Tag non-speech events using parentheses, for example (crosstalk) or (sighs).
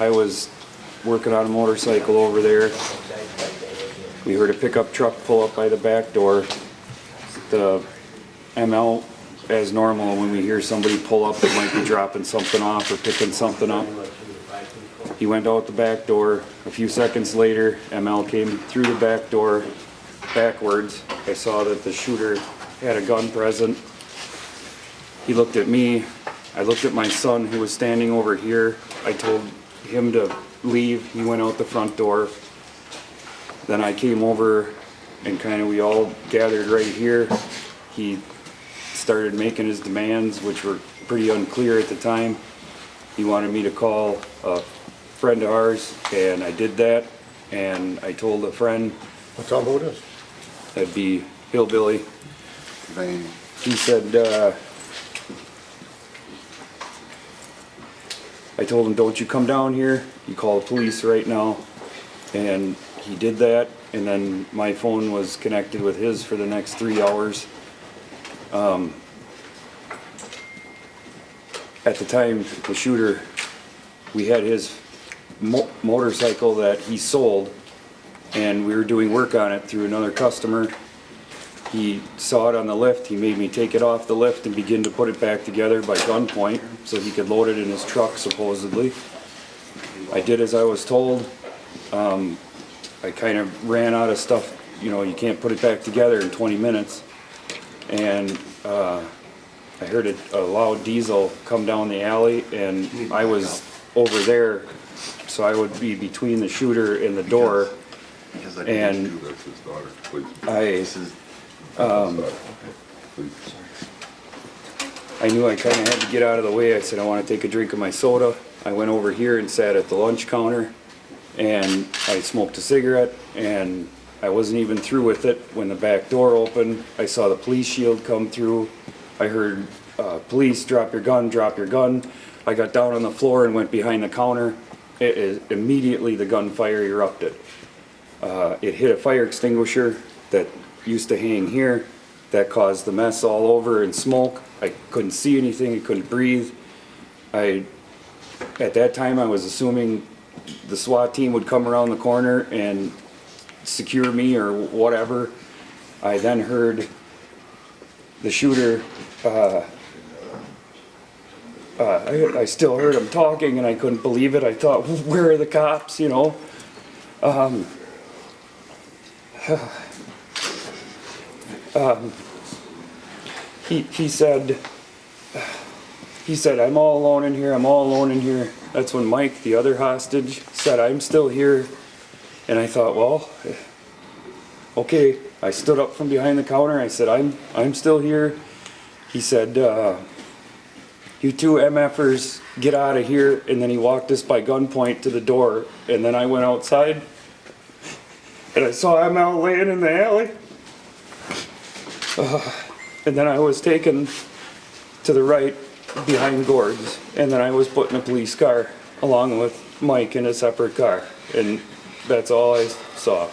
I was working on a motorcycle over there. We heard a pickup truck pull up by the back door. The ML, as normal, when we hear somebody pull up, they might be dropping something off or picking something up. He went out the back door. A few seconds later, ML came through the back door backwards. I saw that the shooter had a gun present. He looked at me. I looked at my son who was standing over here. I told him to leave. He went out the front door. Then I came over and kind of we all gathered right here. He started making his demands, which were pretty unclear at the time. He wanted me to call a friend of ours, and I did that. And I told a friend Tell them who it is. that'd be Hillbilly. They, He said, uh, I told him, don't you come down here, you call the police right now. And he did that, and then my phone was connected with his for the next three hours. Um, At the time, the shooter, we had his mo- motorcycle that he sold, and we were doing work on it through another customer. He saw it on the lift, he made me take it off the lift and begin to put it back together by gunpoint, so he could load it in his truck supposedly. I did as I was told. Um, I kind of ran out of stuff, you know, you can't put it back together in twenty minutes. And, uh, I heard a, a loud diesel come down the alley and I was over there, so I would be between the shooter and the door. because I And- that's his daughter, please. I, This is, um. I knew I kinda had to get out of the way. I said, I wanna take a drink of my soda. I went over here and sat at the lunch counter and I smoked a cigarette and I wasn't even through with it when the back door opened. I saw the police shield come through. I heard, uh, police, drop your gun, drop your gun. I got down on the floor and went behind the counter. Immediately the gunfire erupted. Uh, it hit a fire extinguisher that used to hang here. That caused the mess all over and smoke. I couldn't see anything, I couldn't breathe. I, at that time, I was assuming the SWAT team would come around the corner and secure me or whatever. I then heard the shooter, uh, uh, I, I still heard him talking and I couldn't believe it. I thought, where are the cops, you know? (sighs) he, he said, he said, I'm all alone in here, I'm all alone in here. That's when Mike, the other hostage, said, I'm still here. And I thought, well, okay. I stood up from behind the counter, I said, I'm, I'm still here. He said, uh, you two MFers, get out of here. And then he walked us by gunpoint to the door. And then I went outside and I saw him out laying in the alley. Uh, and then I was taken to the right behind Gord's. And then I was put in a police car along with Mike in a separate car. And that's all I saw.